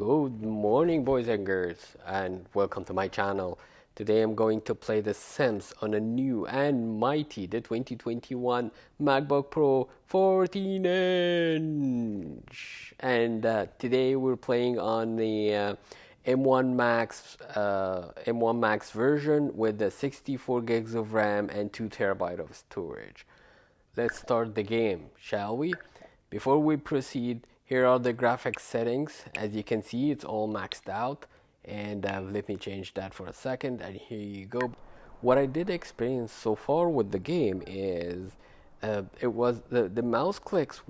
Good morning, boys and girls, and welcome to my channel. Today I'm going to play The Sims on a new and mighty, the 2021 MacBook Pro 14 inch. And uh, today we're playing on the uh, M1 Max uh, M1 Max version with the 64 gigs of RAM and 2 terabyte of storage. Let's start the game, shall we? Before we proceed, here are the graphics settings. As you can see, it's all maxed out. And uh, let me change that for a second. And here you go. What I did experience so far with the game is uh, it was the, the mouse clicks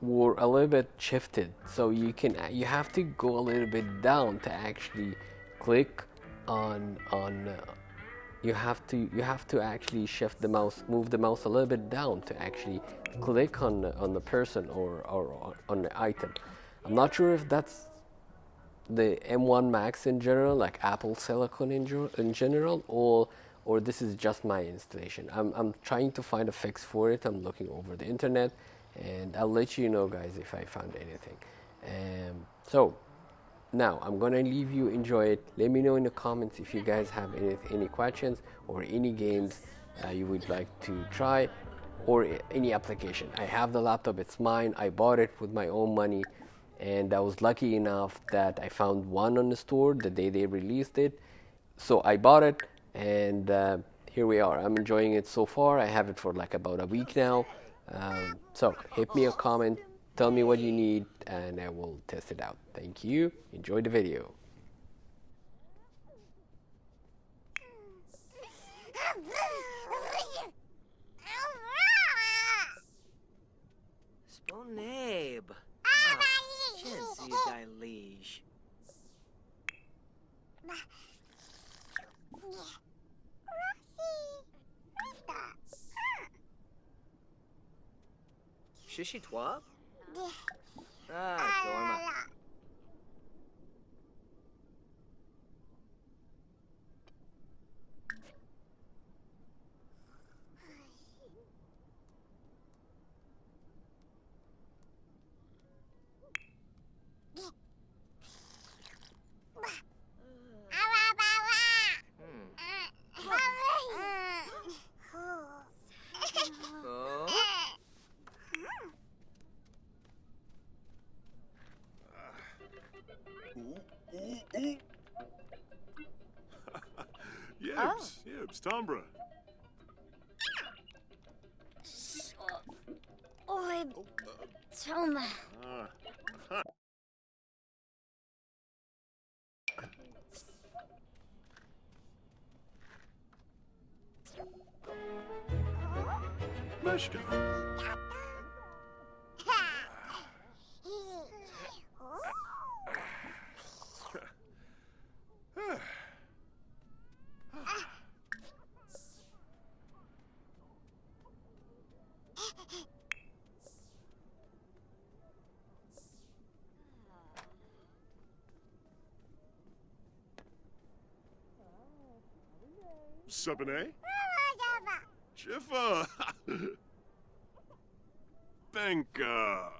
were a little bit shifted. So you can you have to go a little bit down to actually click on on uh, you have to you have to actually shift the mouse move the mouse a little bit down to actually click on the, on the person or, or, or on the item. I'm not sure if that's the M1 Max in general like Apple Silicon in, in general or or this is just my installation. I'm, I'm trying to find a fix for it. I'm looking over the internet and I'll let you know guys if I found anything. Um, so now i'm gonna leave you enjoy it. Let me know in the comments if you guys have any any questions or any games uh, you would like to try or any application. I have the laptop it's mine. I bought it with my own money and i was lucky enough that i found one on the store the day they released it. So i bought it and uh, here we are. I'm enjoying it so far. I have it for like about a week now. Um, so hit me a comment Tell me what you need and I will test it out. Thank you. Enjoy the video. Sponabe. Ah. Chancy Dilige. Shishi Twab? Ah, Dorma. Yibs, oh. Tombra. Oi, Toma. Mishka. 7A? Jiffa! Benka!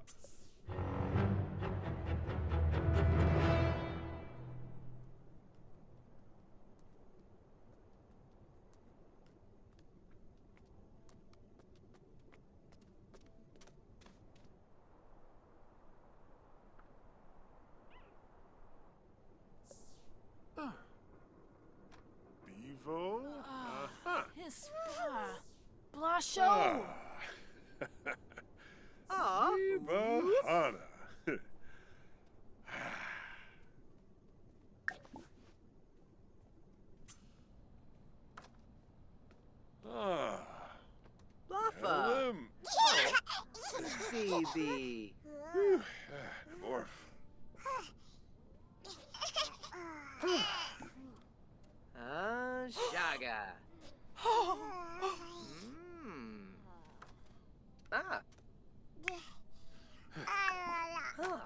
Blasho. Aw. Eva Hana. Ah. Phoebe. Dwarf. Ah, Shaga. Mmm. Ah. Huh.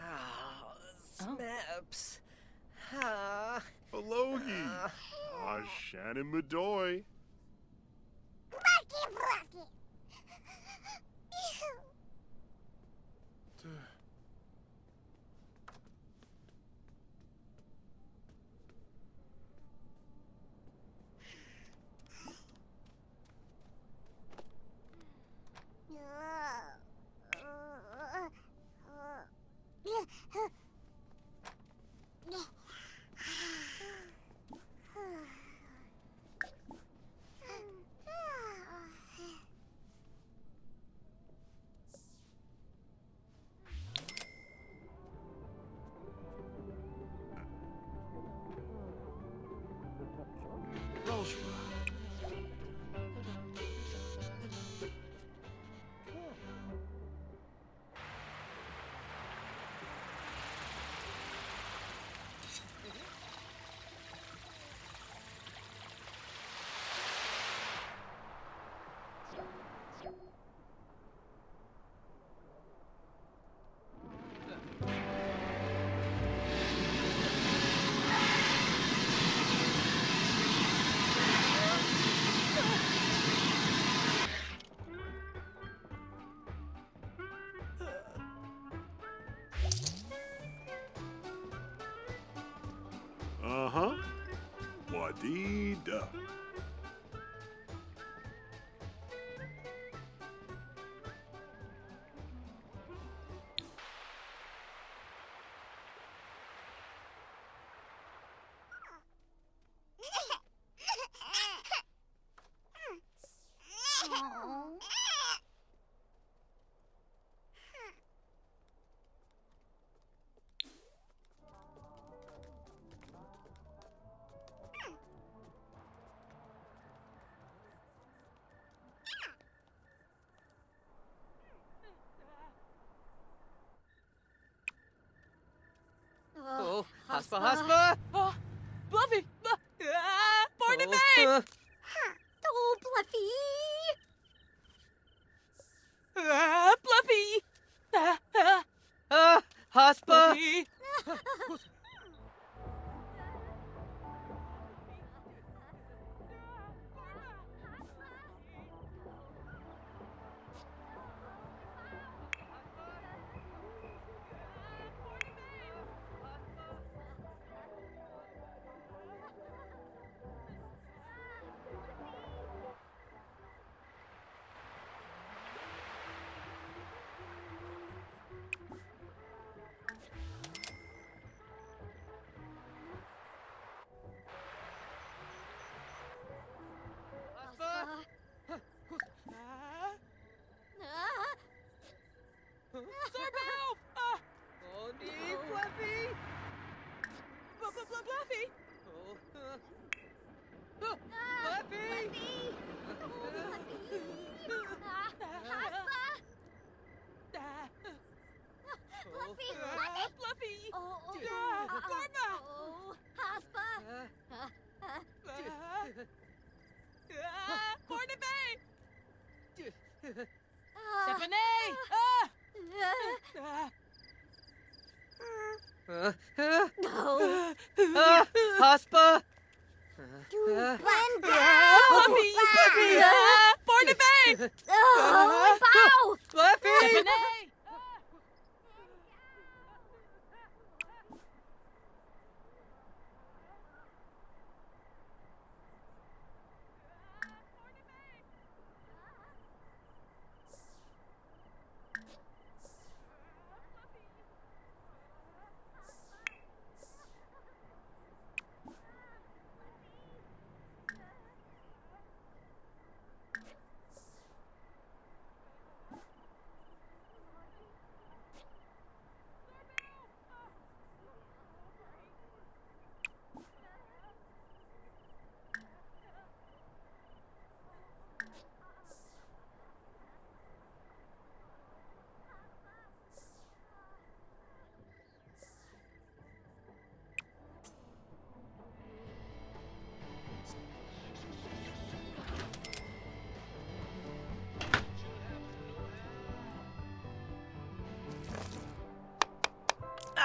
Ah, Snaps. Ah. Alogi. Shannon Madoy. dee. Oh, Haspa, Blu- Blu- Blu- Bluffy! Oh, uh. Oh, Fluffy! Ah, Haspa! Ah, Fluffy! ah, Bluffy! Oh, oh, Ah, oh, Haspa! Ah, Uh, uh, Ah, ah, Barnaby! uh, Stephanie! Ah, uh, ah, uh, uh, No! ah, Haspa! You Uh, went ah, down! Bluffy! Bluffy! Ah, Barnaby! Bow! Fluffy!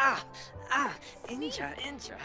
Ah, ah, incha, incha.